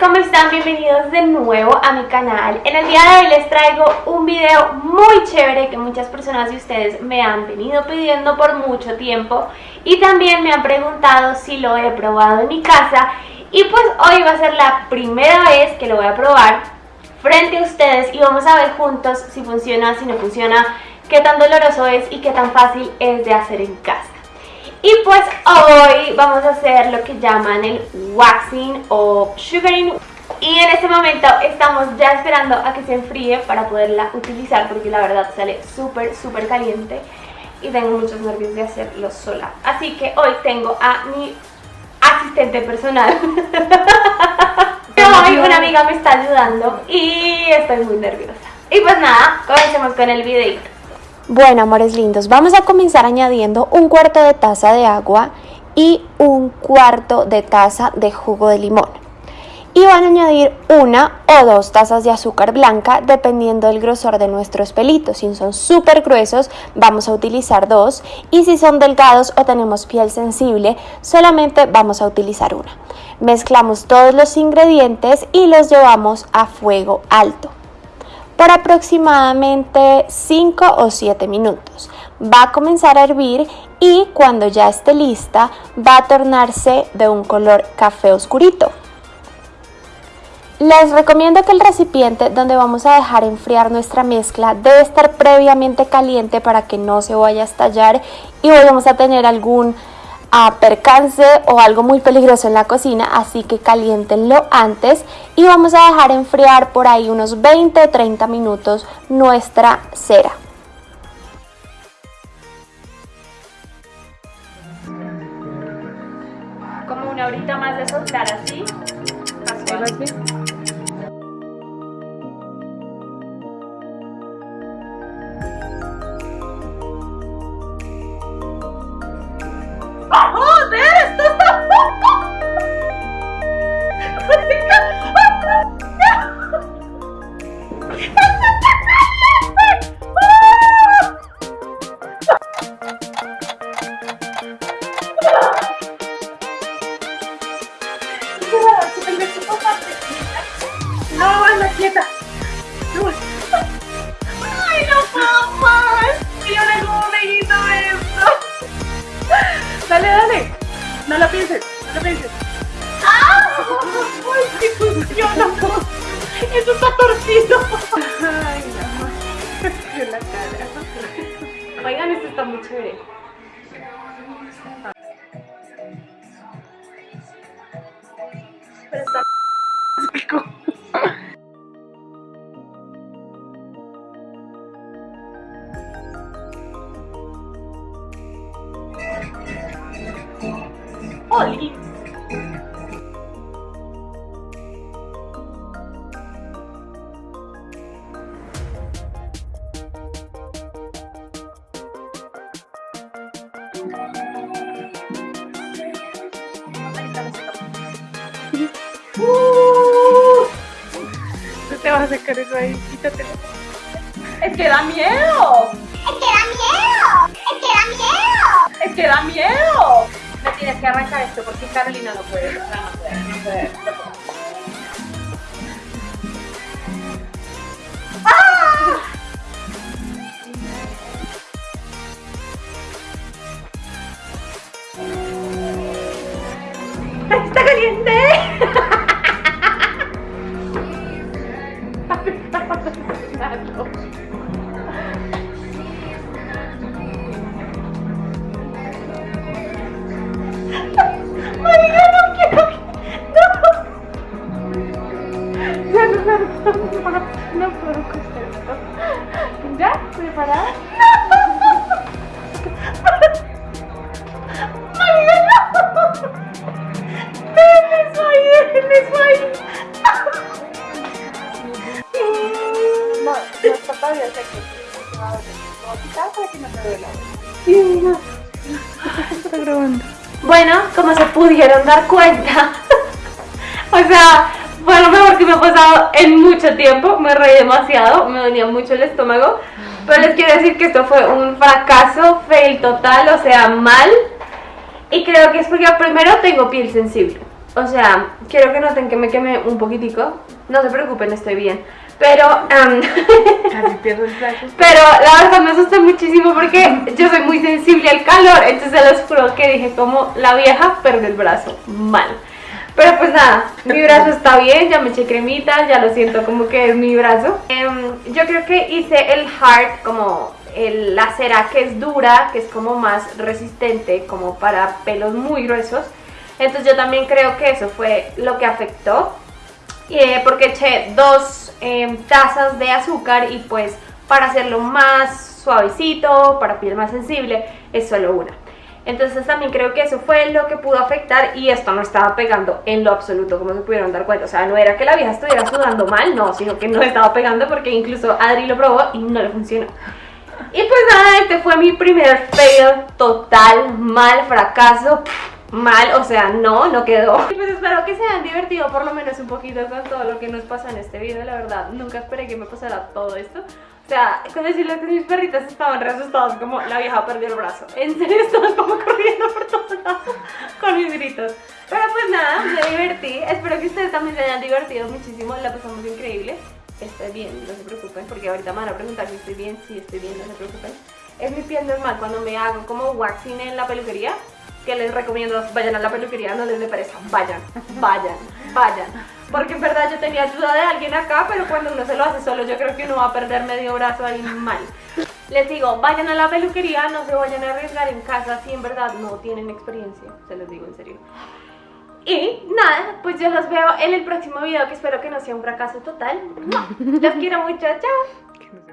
¿cómo están? Bienvenidos de nuevo a mi canal. En el día de hoy les traigo un video muy chévere que muchas personas de ustedes me han venido pidiendo por mucho tiempo y también me han preguntado si lo he probado en mi casa y pues hoy va a ser la primera vez que lo voy a probar frente a ustedes y vamos a ver juntos si funciona, si no funciona, qué tan doloroso es y qué tan fácil es de hacer en casa. Y pues hoy vamos a hacer lo que llaman el waxing o sugaring y en este momento estamos ya esperando a que se enfríe para poderla utilizar porque la verdad sale súper súper caliente y tengo muchos nervios de hacerlo sola. Así que hoy tengo a mi asistente personal. hoy una amiga me está ayudando y estoy muy nerviosa. Y pues nada, comencemos con el videito. Bueno, amores lindos, vamos a comenzar añadiendo un cuarto de taza de agua y un cuarto de taza de jugo de limón. Y van a añadir una o dos tazas de azúcar blanca dependiendo del grosor de nuestros pelitos. Si son súper gruesos, vamos a utilizar dos. Y si son delgados o tenemos piel sensible, solamente vamos a utilizar una. Mezclamos todos los ingredientes y los llevamos a fuego alto por aproximadamente 5 o 7 minutos. Va a comenzar a hervir y cuando ya esté lista va a tornarse de un color café oscurito. Les recomiendo que el recipiente donde vamos a dejar enfriar nuestra mezcla debe estar previamente caliente para que no se vaya a estallar y vayamos a tener algún a percance o algo muy peligroso en la cocina, así que calientenlo antes y vamos a dejar enfriar por ahí unos 20 o 30 minutos nuestra cera. No lo pienses, no lo pienses. ¡Ah! ¡Ay, sí funciona! ¡Eso está torcido! ¡Ay, no! la cara. Oigan, esto está muy chévere. Pero está... ¡Uh! No te vas a sacar eso ahí, quítatelo. ¡Es que da miedo! ¡Es que da miedo! ¡Es que da miedo! ¡Es que da miedo! Me tienes que arrancar esto porque Carolina no puede. No, no puede, no puede. Caliente! Marica, no quiero que... No. No, no, no, no, no puedo con. ¿Ya? ¿Preparada? Déjenme eso ahí. No, no está todavía seco. Lo voy para que no te duela. Está grabando. Bueno, como se pudieron dar cuenta, o sea, fue lo mejor que me ha pasado en mucho tiempo, me reí demasiado, me dolía mucho el estómago, pero les quiero decir que esto fue un fracaso, fail total, o sea, mal, y creo que es porque primero tengo piel sensible, O sea, quiero que noten que me quemé un poquitico. No se preocupen, estoy bien. Pero, plato. pero la verdad me asusté muchísimo porque yo soy muy sensible al calor. Entonces les juro que dije como la vieja perdió el brazo. Mal. Pero pues nada, mi brazo está bien, ya me eché cremita, ya lo siento como que es mi brazo. Em, yo creo que hice el hard como el- la cera que es dura, que es como más resistente, como para pelos muy gruesos. Entonces yo también creo que eso fue lo que afectó. Eh, porque eché dos em, tazas de azúcar y pues para hacerlo más suavecito, para piel más sensible, es solo una. Entonces también creo que eso fue lo que pudo afectar y esto no estaba pegando en lo absoluto, como se pudieron dar cuenta. O sea, no era que la vieja estuviera sudando mal, no, sino que no estaba pegando porque incluso Adri lo probó y no le funcionó. Y pues nada, este fue mi primer fail total, mal, fracaso, pff, mal, o sea, no, no quedó. Y pues espero que se hayan divertido por lo menos un poquito con todo lo que nos pasa en este video, la verdad, nunca esperé que me pasara todo esto. O sea, con decirles que mis perritas estaban re asustadas, como la vieja perdió el brazo. En serio, estaban como corriendo por todos lados con mis gritos. Pero pues nada, me divertí. Espero que ustedes también se hayan divertido muchísimo. La pasamos increíble. Estoy bien, no se preocupen, porque ahorita me van a preguntar si estoy bien. Sí, estoy bien, no se preocupen. Es mi piel normal cuando me hago como waxing en la peluquería. Que les recomiendo, vayan a la peluquería, no les dé pereza. Vayan, vayan, vayan. Porque en verdad yo tenía ayuda de alguien acá, pero cuando uno se lo hace solo, yo creo que uno va a perder medio brazo ahí mal. Les digo, vayan a la peluquería, no se vayan a arriesgar en casa si en verdad no tienen experiencia, se los digo en serio. Y nada, pues yo los veo en el próximo video que espero que no sea un fracaso total. Los quiero mucho, chao.